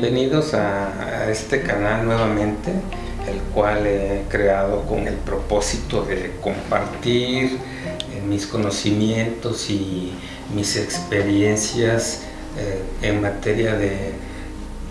Bienvenidos a, este canal nuevamente, el cual he creado con el propósito de compartir eh, mis conocimientos y mis experiencias eh, en materia de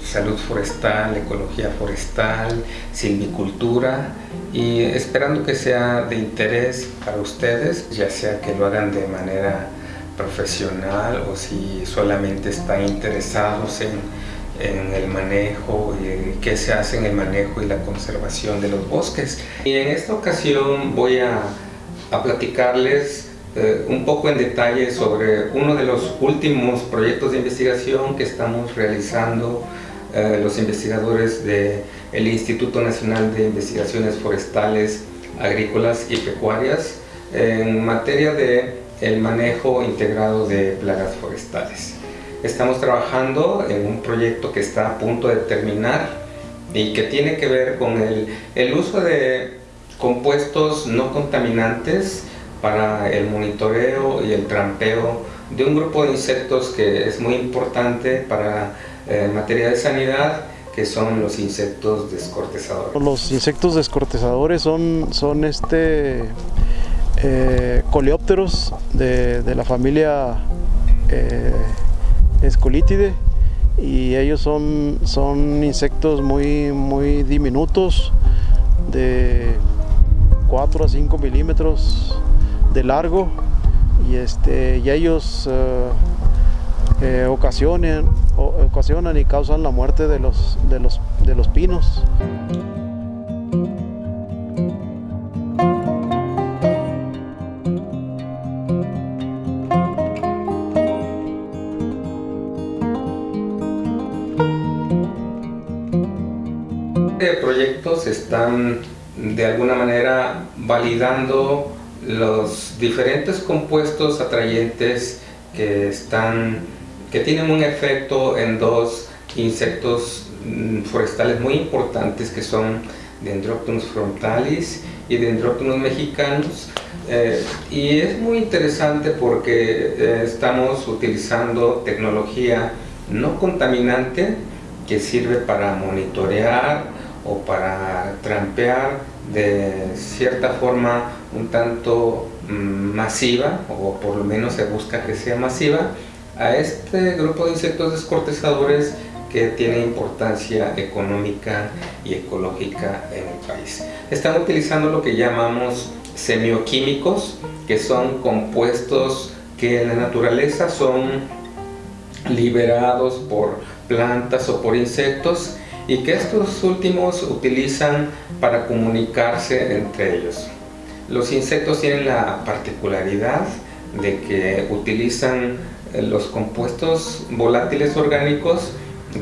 salud forestal, ecología forestal, silvicultura y esperando que sea de interés para ustedes, ya sea que lo hagan de manera profesional o si solamente están interesados en, en el manejo y qué se hace en el manejo y la conservación de los bosques. Y en esta ocasión voy a, a platicarles eh, un poco en detalle sobre uno de los últimos proyectos de investigación que estamos realizando eh, los investigadores del el Instituto Nacional de Investigaciones Forestales, Agrícolas y Pecuarias en materia de el manejo integrado de plagas forestales. Estamos trabajando en un proyecto que está a punto de terminar y que tiene que ver con el, el uso de compuestos no contaminantes para el monitoreo y el trampeo de un grupo de insectos que es muy importante para eh, materia de sanidad que son los insectos descortezadores. Los insectos descortezadores son, son este, eh, coleópteros de, la familia eh, y ellos son, son insectos muy, muy diminutos de 4 a 5 milímetros de largo y, este, y ellos uh, eh, ocasionan, ocasionan y causan la muerte de los, de los, de los pinos. De alguna manera validando los diferentes compuestos atrayentes que están que tienen un efecto en dos insectos mm, forestales muy importantes que son Dendroctonus frontalis y Dendroctonus mexicanos eh, y es muy interesante porque eh, estamos utilizando tecnología no contaminante que sirve para monitorear o para trampear de cierta forma un tanto mm, masiva o por lo menos se busca que sea masiva a este grupo de insectos descortezadores que tiene importancia económica y ecológica en el país. Están utilizando lo que llamamos semioquímicos, que son compuestos que en la naturaleza son liberados por plantas o por insectos y que estos últimos utilizan para comunicarse entre ellos. Los insectos tienen la particularidad de que utilizan eh, los compuestos volátiles orgánicos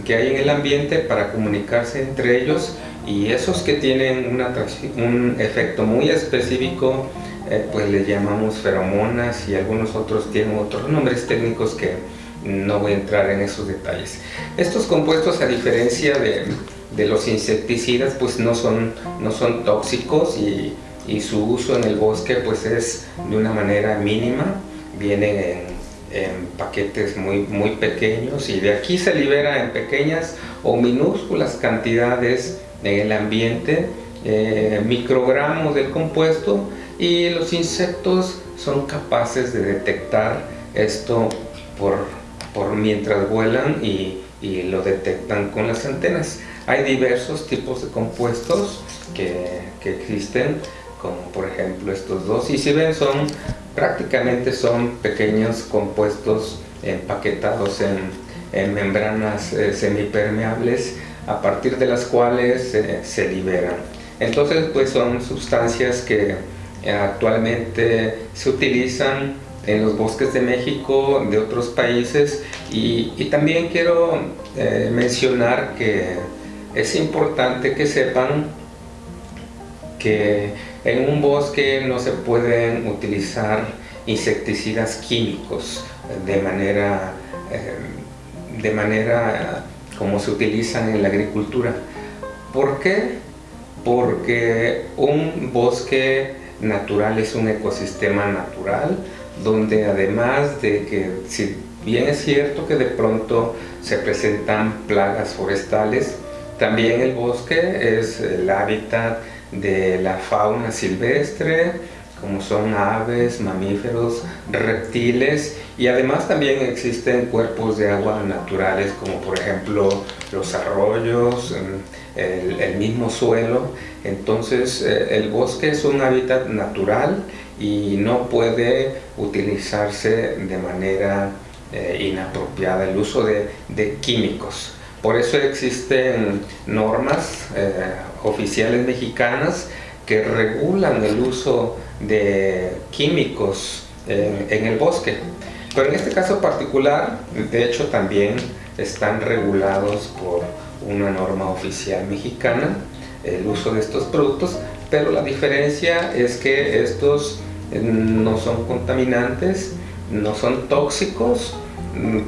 que hay en el ambiente para comunicarse entre ellos y esos que tienen un efecto muy específico eh, pues le llamamos feromonas y algunos otros tienen otros nombres técnicos que no voy a entrar en esos detalles. Estos compuestos a diferencia de, de los insecticidas pues no son, no son tóxicos y, y, su uso en el bosque pues es de una manera mínima, vienen en paquetes muy, muy pequeños y de aquí se libera en pequeñas o minúsculas cantidades en el ambiente eh, microgramos del compuesto y los insectos son capaces de detectar esto por, por mientras vuelan y, y, lo detectan con las antenas. Hay diversos tipos de compuestos que, que existen como por ejemplo estos dos y si ven son prácticamente son pequeños compuestos empaquetados en, membranas eh, semipermeables a partir de las cuales eh, se liberan. Entonces pues son sustancias que eh, actualmente se utilizan en los bosques de México, de otros países y, también quiero mencionar que es importante que sepan que en un bosque no se pueden utilizar insecticidas químicos de manera, eh, de manera como se utilizan en la agricultura. ¿Por qué? Porque un bosque natural es un ecosistema natural donde además de que si Bien es cierto que de pronto se presentan plagas forestales, también el bosque es el hábitat de la fauna silvestre, como son aves, mamíferos, reptiles y además también existen cuerpos de agua naturales como por ejemplo los arroyos, mm, el, mismo suelo. Entonces eh, el bosque es un hábitat natural y no puede utilizarse de manera eh, inapropiada el uso de, químicos. Por eso existen normas eh, oficiales mexicanas que regulan el uso de químicos en, el bosque. Pero en este caso particular, de hecho también están regulados por una norma oficial mexicana el uso de estos productos, pero la diferencia es que estos eh, no son contaminantes, no son tóxicos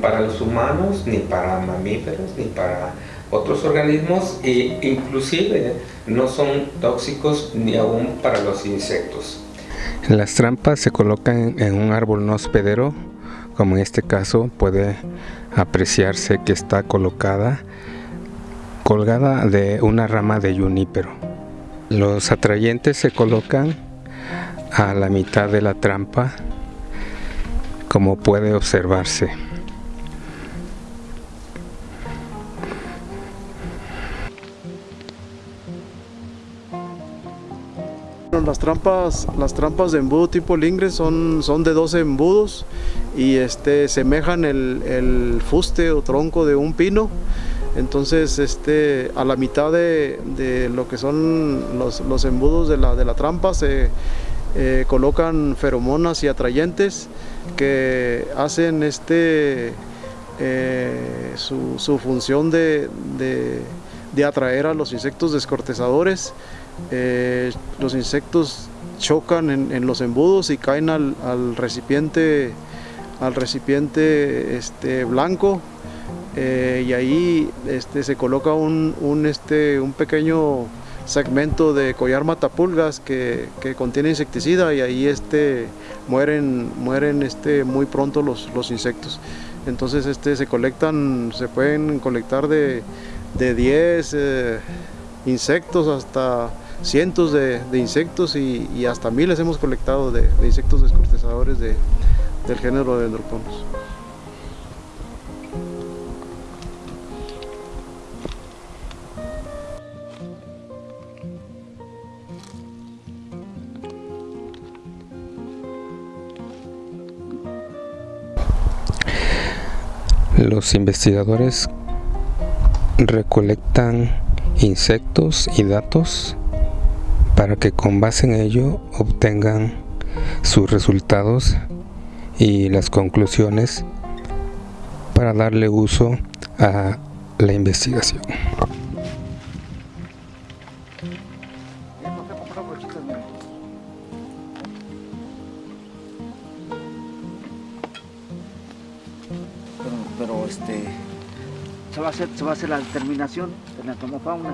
para los humanos, ni para mamíferos, ni para otros organismos e inclusive no son tóxicos ni aún para los insectos. Las trampas se colocan en un árbol no hospedero, como en este caso puede apreciarse que está colocada colgada de una rama de junípero. Los atrayentes se colocan a la mitad de la trampa, como puede observarse. Las trampas, las trampas de embudo tipo lingre son, son de 12 embudos y este, semejan el, el fuste o tronco de un pino. Entonces, este, a la mitad de, de lo que son los, los, embudos de la, de la trampa se eh, colocan feromonas y atrayentes que hacen este, eh, su, función de, de, atraer a los insectos descortezadores. Eh, los insectos chocan en, los embudos y caen al, recipiente al recipiente este, blanco. Y ahí este, se coloca un, este, un pequeño segmento de collar matapulgas que, que contiene insecticida y ahí este, mueren, mueren este, muy pronto los, los insectos. Entonces este, se colectan, se pueden colectar de, de 10 eh, insectos hasta cientos de, insectos y, hasta miles hemos colectado de, insectos descortezadores del género de Dendroponus. Los investigadores recolectan insectos y datos para que con base en ello obtengan sus resultados y las conclusiones para darle uso a la investigación. Va a hacer se va a hacer la determinación de la tomofauna.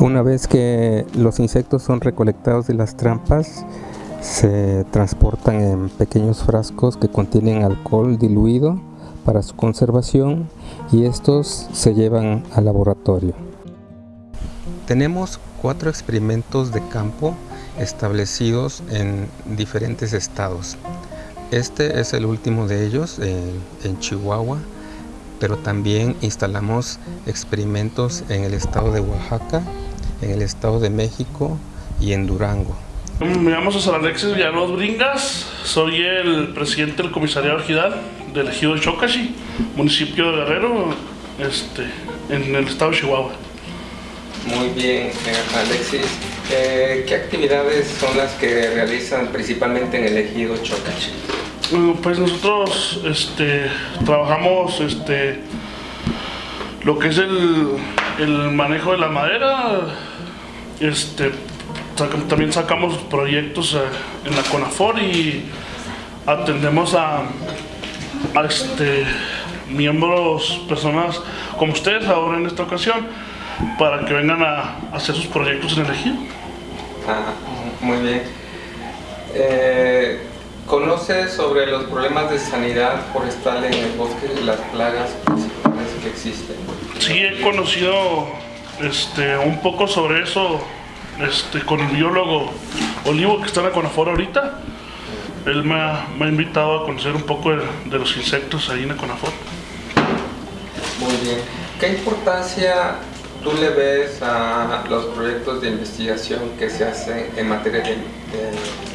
Una vez que los insectos son recolectados de las trampas, se transportan en pequeños frascos que contienen alcohol diluido para su conservación y estos se llevan al laboratorio. Tenemos cuatro experimentos de campo establecidos en diferentes estados. Este es el último de ellos en, Chihuahua, pero también instalamos experimentos en el estado de Oaxaca, en el Estado de México y en Durango. Me llamo César Alexis Villalobos Bringas, soy el presidente del comisariado ejidal del ejido de Chocachi, municipio de Guerrero, este, en el estado de Chihuahua. Muy bien, Alexis. Eh, ¿Qué actividades son las que realizan principalmente en el ejido Chocachi? pues nosotros este, trabajamos este, lo que es el, el manejo de la madera, este, también sacamos proyectos eh, en la CONAFOR y atendemos a, este, miembros, personas como ustedes ahora en esta ocasión, para que vengan a hacer sus proyectos en el ejido. Ah, muy bien. Eh, ¿Conoce sobre los problemas de sanidad forestal en el bosque y las plagas principales que existen? Sí, he conocido este, un poco sobre eso este, con el biólogo Olivo que está en la Conafora ahorita. Él me ha, me ha invitado a conocer un poco de, de los insectos ahí en la Conafora. Muy bien. ¿Qué importancia tú le ves a los proyectos de investigación que se hacen en materia de,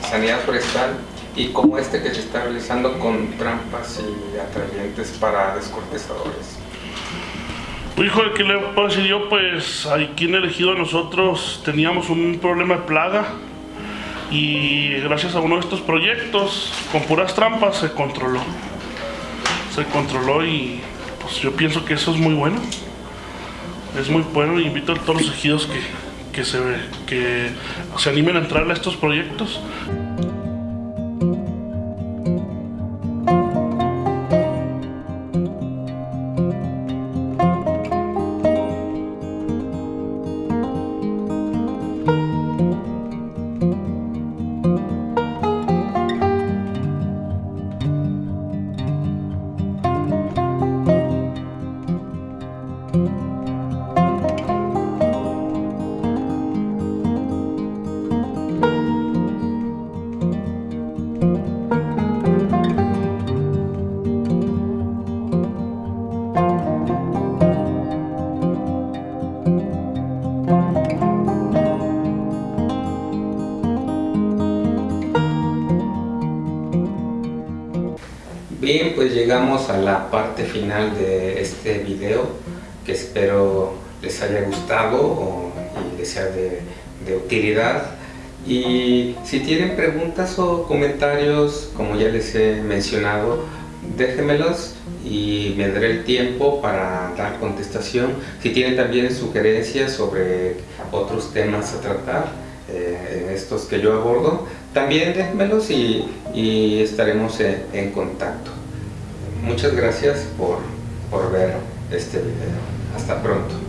sanidad forestal y como este que se está realizando con trampas y atrayentes para descortezadores? Hijo, ¿qué le puedo decir yo? Pues aquí en el ejido nosotros teníamos un problema de plaga y gracias a uno de estos proyectos, con puras trampas, se controló. Se controló y pues yo pienso que eso es muy bueno. Es muy bueno invito a todos los ejidos que, que, se, que se animen a entrar a estos proyectos. Bien, pues llegamos a la parte final de este video que espero les haya gustado y les sea de, utilidad. Y si tienen preguntas o comentarios, como ya les he mencionado, déjenmelos y me daré el tiempo para dar contestación. Si tienen también sugerencias sobre otros temas a tratar, eh, estos que yo abordo, también déjenmelos y, estaremos en, contacto. Muchas gracias por, por ver este video. Hasta pronto.